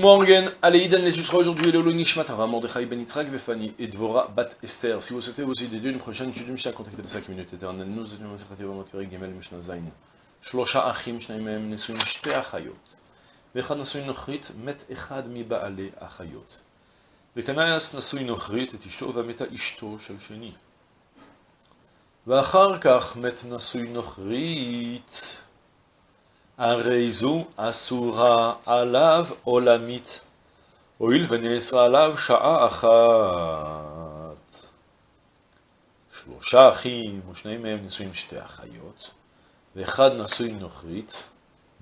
Morgen, allez, Idan, les sera aujourd'hui le Nishmat, Avram Mordechai Ben Yitzhak Vefani et Dvora Bat Esther. Si vous souhaitez aussi dédier une prochaine étude de Mishnah, contactez les 5 minutes éternelles. Nous allons Masechat Yevamot Perek Gimel Mishnah Zayin. Shlosha Achim, Shnaim Mehem, Nesuin Shte Achayot. ואחד נשוי נוכרית, מת אחד מבעלי החיות. וכנס נשוי נוכרית את אשתו ומתה אשתו של שני. ואחר כך מת נשוי נוכרית, הרי זו אסורה עליו עולמית, הואיל ונאסרה עליו שעה אחת. שלושה אחים ושניהם מהם נשואים שתי אחיות, ואחד נשוי נוכרית,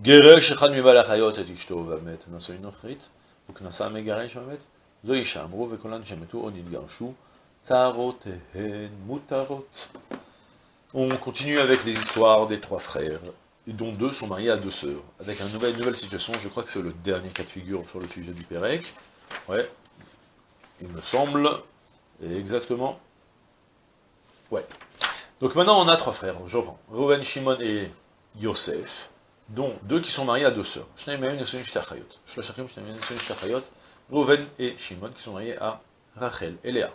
גירש אחד מבעלי החיות את אשתו ומת נשוי נוכרית, וכנסה מגרש ומת, זו אישה אמרו וכולן שמתו או נתגרשו, צערותיהן מותרות. On continue avec les histoires des trois frères, dont deux sont mariés à deux sœurs, avec une nouvelle, situation, je crois que c'est le dernier cas de figure sur le sujet du Pérec, ouais, il me semble, exactement, ouais. Donc maintenant on a trois frères, je reprends, Reuven, Shimon et Yosef, dont deux qui sont mariés à deux sœurs, Reuven et Shimon qui sont mariés à Rachel et Léa.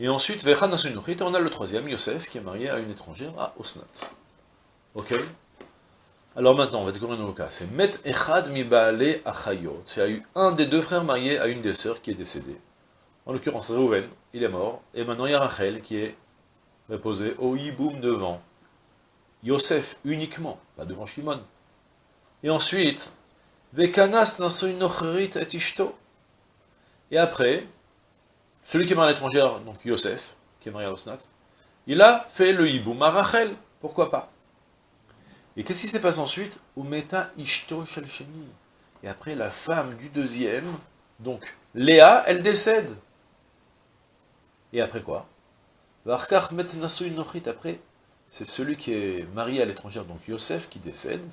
Et ensuite, on a le troisième, Yosef, qui est marié à une étrangère, à Osnat. Ok? Alors maintenant, on va découvrir un nouveau cas. C'est Met Echad Mibale Achayot. Il y a eu un des deux frères mariés à une des sœurs qui est décédée. En l'occurrence, Reuven, il est mort. Et maintenant, il y a Rachel qui est reposée au hiboum devant Yosef uniquement, pas devant Shimon. Et ensuite, Vekanas Nochrit et Ishto. Et après, celui qui est marié à l'étrangère, donc Yosef, qui est marié à Osnat, il a fait le hiboum à Rachel. Pourquoi pas? Et qu'est-ce qui s'est passé ensuite Umeta Ishto Shalsheni. Et après, la femme du deuxième, donc Léa, elle décède. Et après quoi Après, c'est celui qui est marié à l'étrangère, donc Yosef, qui décède.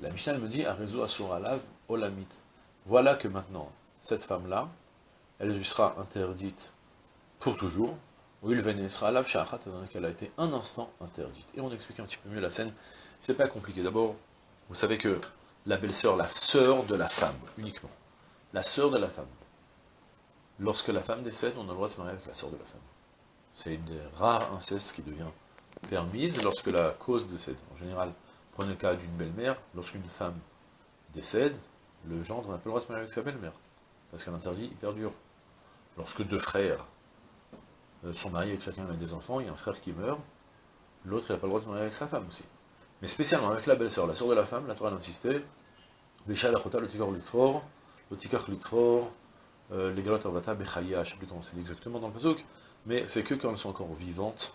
La Mishnah me dit, Arezo Asuralav Olamit. Voilà que maintenant, cette femme-là, elle lui sera interdite pour toujours. Ou il sera là, qu'elle a été un instant interdite. Et on explique un petit peu mieux la scène. C'est pas compliqué. D'abord, vous savez que la belle-sœur, la sœur de la femme, uniquement. La sœur de la femme. Lorsque la femme décède, on a le droit de se marier avec la sœur de la femme. C'est une des rares incestes qui devient permise lorsque la cause décède. En général, prenez le cas d'une belle-mère, lorsqu'une femme décède, le gendre n'a pas le droit de se marier avec sa belle-mère, parce qu'un interdit il perdure. Lorsque deux frères euh, sont mariés avec chacun des enfants, il y a un frère qui meurt, l'autre n'a pas le droit de se marier avec sa femme aussi. Mais spécialement avec la belle-sœur, la sœur de la femme, la Torah insisté, Bécha Lachota, le Tikar Litzror, le Tikar Litzror, euh, les Galot Bechaya, je ne sais plus comment c'est exactement dans le Pazouk, mais c'est que quand elles sont encore vivantes,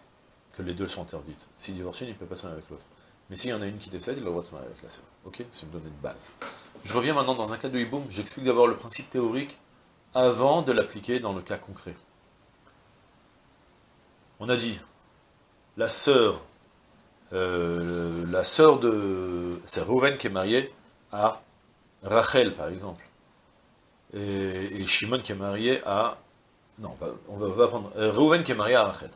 que les deux sont interdites. Si divorce une, il ne peut pas se marier avec l'autre. Mais s'il y en a une qui décède, il a le droit de se marier avec la sœur. Ok C'est une donnée de base. Je reviens maintenant dans un cas de hiboum, j'explique d'abord le principe théorique avant de l'appliquer dans le cas concret. On a dit, la sœur, euh, la sœur de... C'est Rouven qui est marié à Rachel, par exemple. Et, Shimon qui est marié à... Non, on va, va prendre... Euh, Rouven qui est marié à Rachel.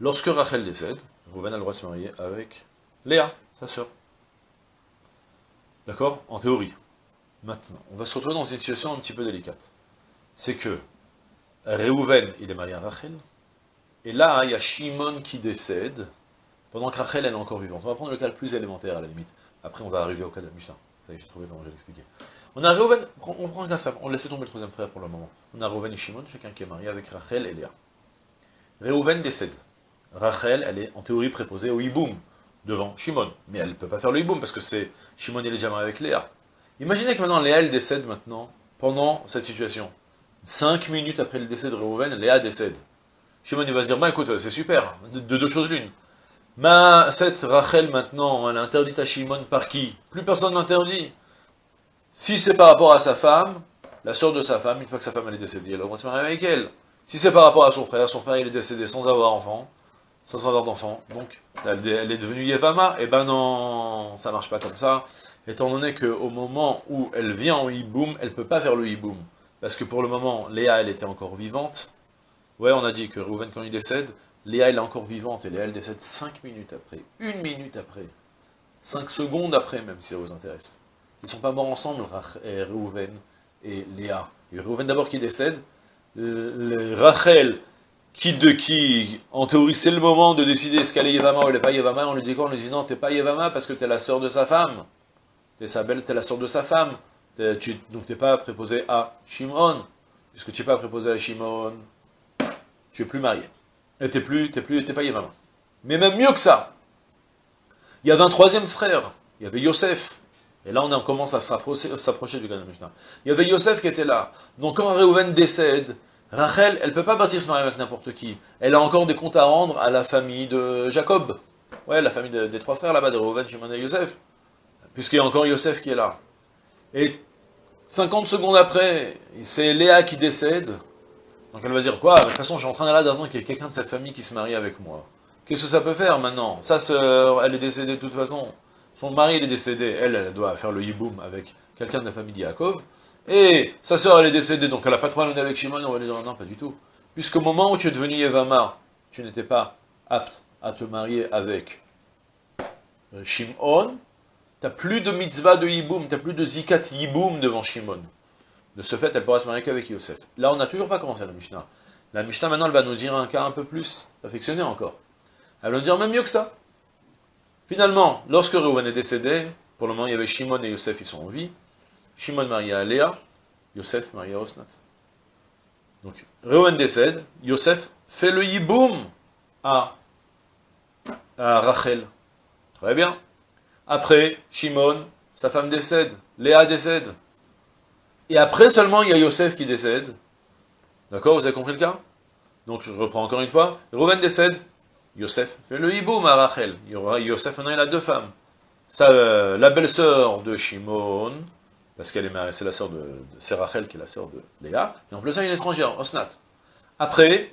Lorsque Rachel décède, Rouven a le droit de se marier avec Léa, sa sœur. D'accord? En théorie. Maintenant, on va se retrouver dans une situation un petit peu délicate. C'est que Réhouven, il est marié à Rachel, et là, il y a Shimon qui décède, pendant que Rachel, est encore vivante. On va prendre le cas le plus élémentaire, à la limite. Après, on va arriver au cas de Mishnah. Ça y est, j'ai trouvé comment je vais l'expliquer. On a Réhouven, on prend un cas simple, on laisse tomber le troisième frère pour le moment. On a Réhouven et Shimon, chacun qui est marié avec Rachel et Léa. Réhouven décède. Rachel, elle est en théorie préposée au hiboum, devant Shimon. Mais elle ne peut pas faire le hiboum, parce que c'est Shimon, il est déjà marié avec Léa. Imaginez que maintenant Léa, elle décède maintenant, pendant cette situation. Cinq minutes après le décès de Réhouven, Léa décède. Shimon, il va se dire, bah écoute, c'est super, de, deux choses l'une. Mais cette Rachel, maintenant, elle est interdite à Shimon par qui? Plus personne l'interdit. Si c'est par rapport à sa femme, la sœur de sa femme, une fois que sa femme elle est décédée, elle va se marier avec elle. Si c'est par rapport à son frère, son frère il est décédé sans avoir enfant, sans avoir d'enfant, donc elle, est devenue Yevama, et eh ben non, ça marche pas comme ça, étant donné qu'au moment où elle vient en hiboum, elle peut pas faire le hiboum, parce que pour le moment, Léa, elle était encore vivante, ouais, on a dit que Rouven, quand il décède, Léa, elle est encore vivante, et Léa, elle décède 5 minutes après, une minute après, 5 secondes après, même si ça vous intéresse. ils ne sont pas morts ensemble, Reuven et Léa. Reuven d'abord qui décède, Rachel, qui de qui, en théorie, c'est le moment de décider est-ce qu'elle est Yevama ou elle n'est pas Yevama, on lui dit quoi? On lui dit non, t'es pas Yevama parce que tu es la sœur de sa femme. T'es sa belle, t'es la sœur de sa femme. tu, donc t'es pas préposé à Shimon. Puisque tu n'es pas préposé à Shimon, tu es plus marié. Et t'es plus, t'es plus, pas Yevama. Mais même mieux que ça, il y avait un troisième frère, il y avait Yosef. Et là, on commence à s'approcher du Gan Mishnah. Il y avait Yosef qui était là. Donc quand Reuven décède, Rachel, elle ne peut pas partir se marier avec n'importe qui. Elle a encore des comptes à rendre à la famille de Jacob. Ouais, la famille des trois frères là-bas, de Reuven, Shimon et Yosef. Puisqu'il y a encore Yosef qui est là. Et 50 secondes après, c'est Léa qui décède. Donc elle va dire, quoi De toute façon, je suis en train d'attendre qu'il y ait quelqu'un de cette famille qui se marie avec moi. Qu'est-ce que ça peut faire maintenant? Sa sœur, elle est décédée de toute façon. Son mari, il est décédé. Elle, elle doit faire le hiboum avec quelqu'un de la famille d'Yakov. Et sa sœur, elle est décédée, donc elle n'a pas de problème avec Shimon. On va lui dire, non, pas du tout. Puisqu'au moment où tu es devenu Yevamar, tu n'étais pas apte à te marier avec euh, Shimon, tu n'as plus de mitzvah de hiboum, tu n'as plus de zikat hiboum devant Shimon. De ce fait, elle pourra se marier qu'avec Yosef. Là, on n'a toujours pas commencé la Mishnah. La Mishnah, maintenant, elle va nous dire un cas un peu plus affectionné encore. Elle va nous dire même mieux que ça. Finalement, lorsque Reuven est décédé, pour le moment, il y avait Shimon et Yosef, ils sont en vie. Shimon marié à Léa, Yosef marié à Osnat. Donc, Reuven décède, Yosef fait le yiboum à, à Rachel. Très bien. Après, Shimon, sa femme décède, Léa décède. Et après seulement, il y a Yosef qui décède. D'accord Vous avez compris le cas? Donc, je reprends encore une fois. Reuven décède, Yosef fait le hiboum à Rachel. Yosef, maintenant, il a deux femmes. Euh, la belle-sœur de Shimon, parce qu'elle est c'est la sœur de, c'est Rachel qui est la sœur de Léa, et en plus, il y a une étrangère, Osnat. Après,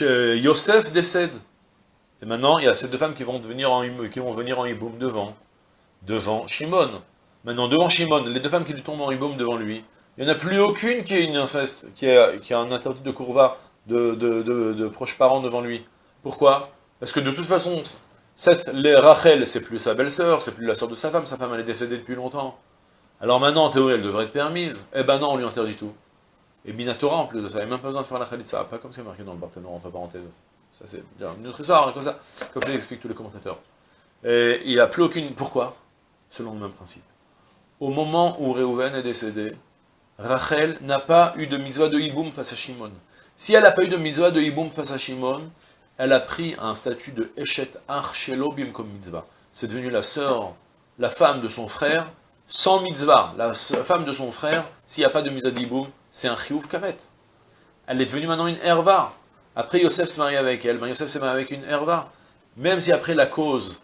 Yosef décède. Et maintenant, il y a ces deux femmes qui vont, devenir en, qui vont venir en hiboum devant, devant Shimon. Maintenant, devant Shimon, les deux femmes qui lui tombent en hiboum devant lui, il n'y en a plus aucune qui est une inceste, qui a, un interdit de courva, de, proches parents devant lui. Pourquoi? Parce que de toute façon, cette Rachel, c'est plus sa belle-sœur, c'est plus la sœur de sa femme, sa femme elle est décédée depuis longtemps. Alors maintenant, en théorie, elle devrait être permise. Eh ben non, on lui interdit tout. Et Minatora, en plus de ça, il n'y a même pas besoin de faire la Khalitsa, pas comme c'est marqué dans le Barthénor, entre parenthèses. Ça c'est une autre histoire, comme ça, comme ça explique tous les commentateurs. Et il n'y a plus aucune... Pourquoi? Selon le même principe. Au moment où Réhouven est décédé, Rachel n'a pas eu de mitzvah de hiboum face à Shimon. Si elle n'a pas eu de mitzvah de Hiboum face à Shimon, elle a pris un statut de Eshet Archelo comme mitzvah. C'est devenu la sœur, la femme de son frère, sans mitzvah. La femme de son frère, s'il n'y a pas de mitzvah de Hiboum, c'est un chiouf karet. Elle est devenue maintenant une herva. Après, Yosef se marie avec elle. Ben, Yosef se marie avec une herva. Même si après la cause,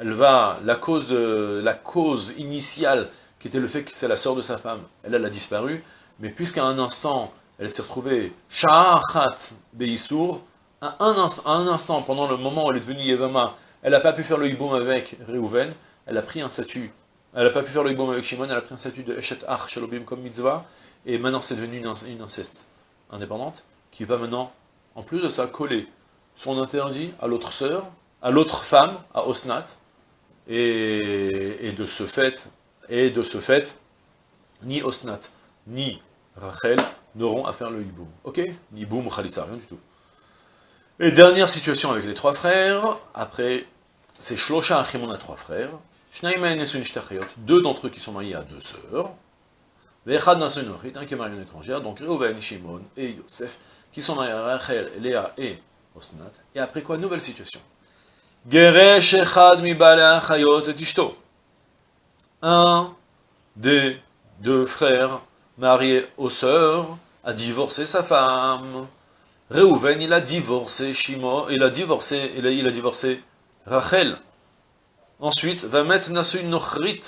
elle va, la cause, de, la cause initiale, qui était le fait que c'est la sœur de sa femme, elle, elle a disparu. Mais puisqu'à un instant, elle s'est retrouvée Sha'achat Beisour, à un, un, instant, pendant le moment où elle est devenue Yevama, elle n'a pas pu faire le hiboum avec Reuven, elle a pris un statut, elle n'a pas pu faire le hiboum avec Shimon, elle a pris un statut de Eshet Ach Shalobim comme mitzvah, et maintenant c'est devenu une, inceste indépendante, qui va maintenant, en plus de ça, coller son interdit à l'autre sœur, à l'autre femme, à Osnat, et, de ce fait, ni Osnat, ni Rachel n'auront à faire le hiboum. Ok? Hiboum ou khalitza, rien du tout. Et dernière situation avec les trois frères, après, c'est Shlosha Achim, on a trois frères, deux d'entre eux qui sont mariés à deux sœurs, Vechad un qui est marié à une étrangère, donc Reuven, Shimon et Yosef, qui sont mariés à Rachel, Léa et Osnat. Et après quoi? Nouvelle situation. Un des deux frères marié aux sœurs, a divorcé sa femme. Réhouven, il a divorcé Shimon, il a divorcé, il il a divorcé Rachel. Ensuite, va mettre Nasu Nochrit,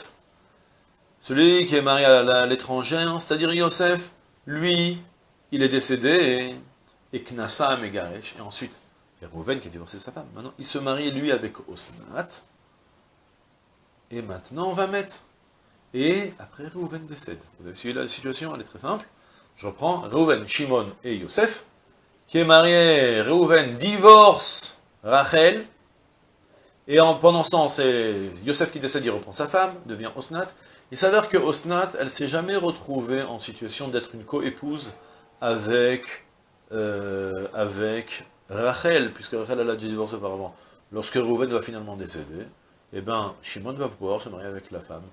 celui qui est marié à l'étrangère, c'est-à-dire Yosef, lui, il est décédé, et Knassa Megaresh, et ensuite, a Réhouven qui a divorcé sa femme. Maintenant, il se marie, lui, avec Osnat, et maintenant, on va mettre et après, Reuven décède. Vous avez suivi la situation, elle est très simple. Je reprends, Reuven, Shimon et Yosef, qui est marié, Reuven divorce Rachel, Et en, pendant ce temps, c'est Yosef qui décède, il reprend sa femme, devient Osnat. Il s'avère que Osnat, elle s'est jamais retrouvée en situation d'être une co-épouse avec, euh, avec Rachel, puisque Rachel a déjà divorcé auparavant. Lorsque Reuven va finalement décéder, eh ben, Shimon va pouvoir se marier avec la femme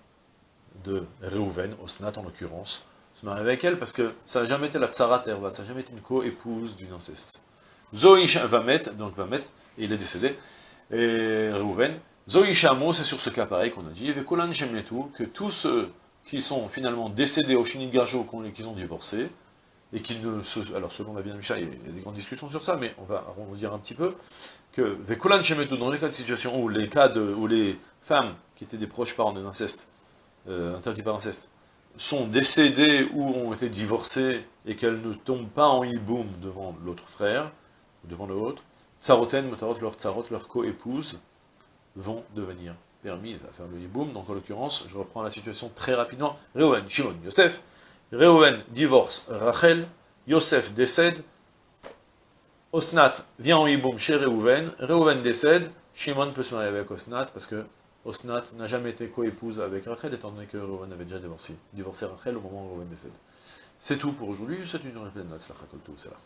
de Reuven, Osnat en l'occurrence, se marier avec elle, parce que ça n'a jamais été la Tsarat ça n'a jamais été une co-épouse d'une inceste. Zoïch va mettre, donc va mettre, et il est décédé, et Reuven. Zoïchamo, c'est sur ce cas pareil qu'on a dit, et Kolan tout, que tous ceux qui sont finalement décédés au Shinit Garjo, qui ont divorcé, et qui ne se... Alors selon la bien il y a des grandes discussions sur ça, mais on va dire un petit peu, que Vekolan Shemetu, dans les cas de situation où les cas de, où les femmes qui étaient des proches parents des incestes, euh, interdits par inceste, sont décédées ou ont été divorcées et qu'elles ne tombent pas en hiboum devant l'autre frère, devant l'autre, Tsaroten, Motarot, leur Tsarot, leur co-épouse, vont devenir permises à faire le hiboum. Donc en l'occurrence, je reprends la situation très rapidement. Reuven, Shimon, Yosef. Reuven divorce Rachel, Yosef décède, Osnat vient en hiboum chez Reuven, Reuven décède, Shimon peut se marier avec Osnat, parce que Osnat n'a jamais été co-épouse avec Rachel, étant donné que Reuven avait déjà divorcé, divorcé Rachel au moment où Reuven décède. C'est tout pour aujourd'hui, je souhaite une journée pleine de là.